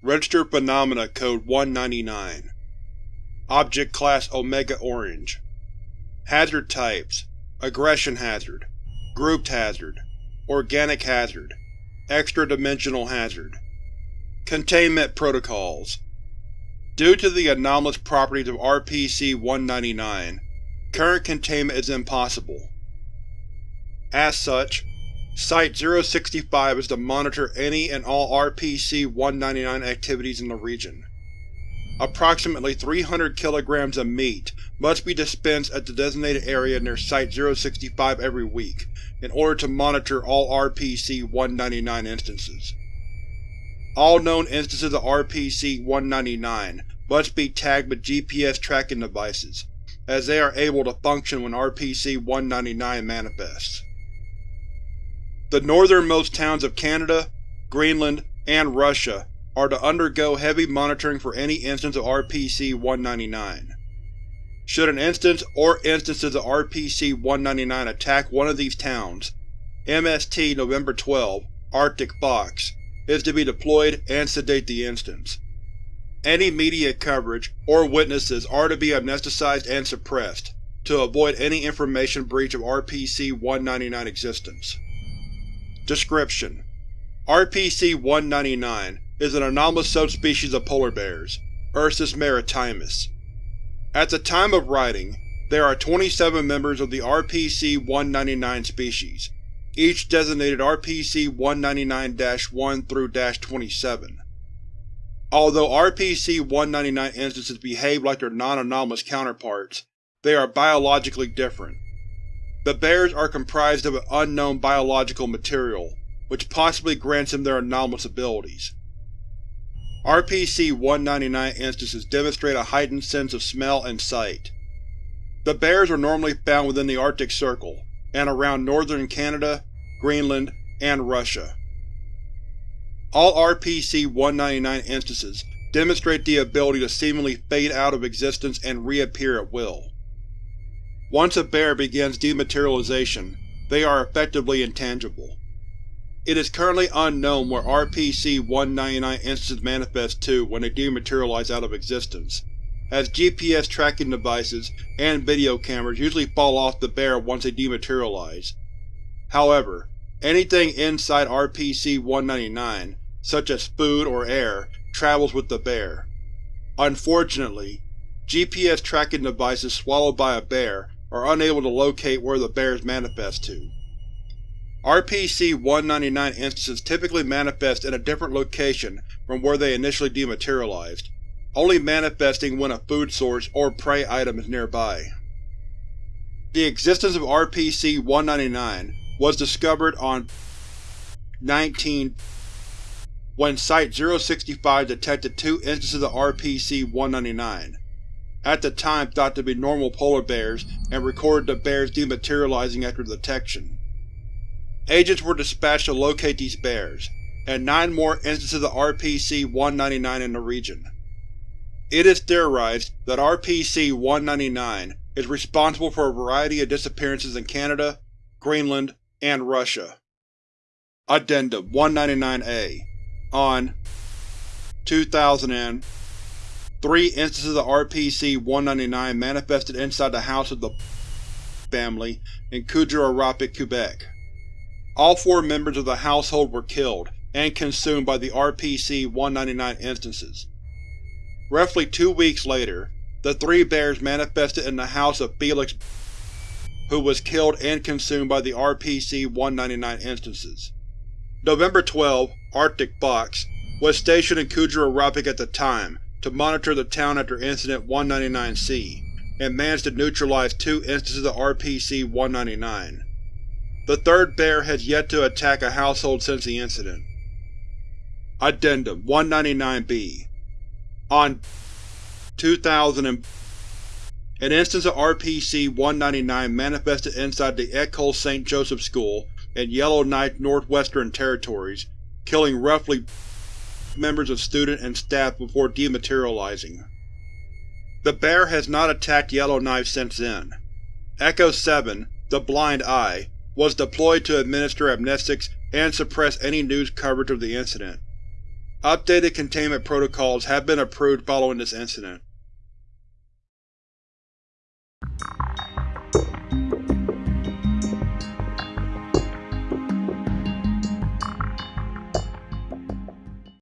Registered Phenomena Code 199 Object Class Omega Orange. Hazard Types. Aggression Hazard. Grouped Hazard. Organic Hazard. Extra-dimensional Hazard. Containment Protocols. Due to the anomalous properties of RPC-199, current containment is impossible. As such, Site-065 is to monitor any and all RPC-199 activities in the region. Approximately 300 kilograms of meat must be dispensed at the designated area near Site-065 every week in order to monitor all RPC-199 instances. All known instances of RPC-199 must be tagged with GPS tracking devices, as they are able to function when RPC-199 manifests. The northernmost towns of Canada, Greenland, and Russia are to undergo heavy monitoring for any instance of RPC-199. Should an instance or instances of RPC-199 attack one of these towns, MST November 12 Arctic Fox is to be deployed and sedate the instance. Any media coverage or witnesses are to be amnesticized and suppressed, to avoid any information breach of RPC-199 existence. Description: RPC-199 is an anomalous subspecies of polar bears, Ursus maritimus. At the time of writing, there are 27 members of the RPC-199 species, each designated RPC-199-1 through -27. Although RPC-199 instances behave like their non-anomalous counterparts, they are biologically different. The bears are comprised of an unknown biological material, which possibly grants them their anomalous abilities. RPC-199 instances demonstrate a heightened sense of smell and sight. The bears are normally found within the Arctic Circle, and around northern Canada, Greenland, and Russia. All RPC-199 instances demonstrate the ability to seemingly fade out of existence and reappear at will. Once a bear begins dematerialization, they are effectively intangible. It is currently unknown where RPC-199 instances manifest to when they dematerialize out of existence, as GPS tracking devices and video cameras usually fall off the bear once they dematerialize. However, anything inside RPC-199, such as food or air, travels with the bear. Unfortunately, GPS tracking devices swallowed by a bear are unable to locate where the bears manifest to. RPC-199 instances typically manifest in a different location from where they initially dematerialized, only manifesting when a food source or prey item is nearby. The existence of RPC-199 was discovered on 19 when Site-065 detected two instances of RPC-199 at the time thought to be normal polar bears and recorded the bears dematerializing after detection. Agents were dispatched to locate these bears, and nine more instances of RPC-199 in the region. It is theorized that RPC-199 is responsible for a variety of disappearances in Canada, Greenland, and Russia. Addendum 199-A On 2000 Three instances of RPC-199 manifested inside the house of the family in Kuujjuarapik, Quebec. All four members of the household were killed and consumed by the RPC-199 instances. Roughly two weeks later, the three bears manifested in the house of Felix who was killed and consumed by the RPC-199 instances. November 12 Arctic Fox was stationed in Kuujjuarapik at the time to monitor the town after Incident 199-C, and managed to neutralize two instances of RPC-199. The third bear has yet to attack a household since the incident. Addendum 199-B On 2000 An instance of RPC-199 manifested inside the Ecole St. Joseph School in Yellowknife Northwestern Territories, killing roughly members of student and staff before dematerializing. The bear has not attacked Yellowknife since then. Echo-7, the Blind Eye, was deployed to administer amnestics and suppress any news coverage of the incident. Updated containment protocols have been approved following this incident.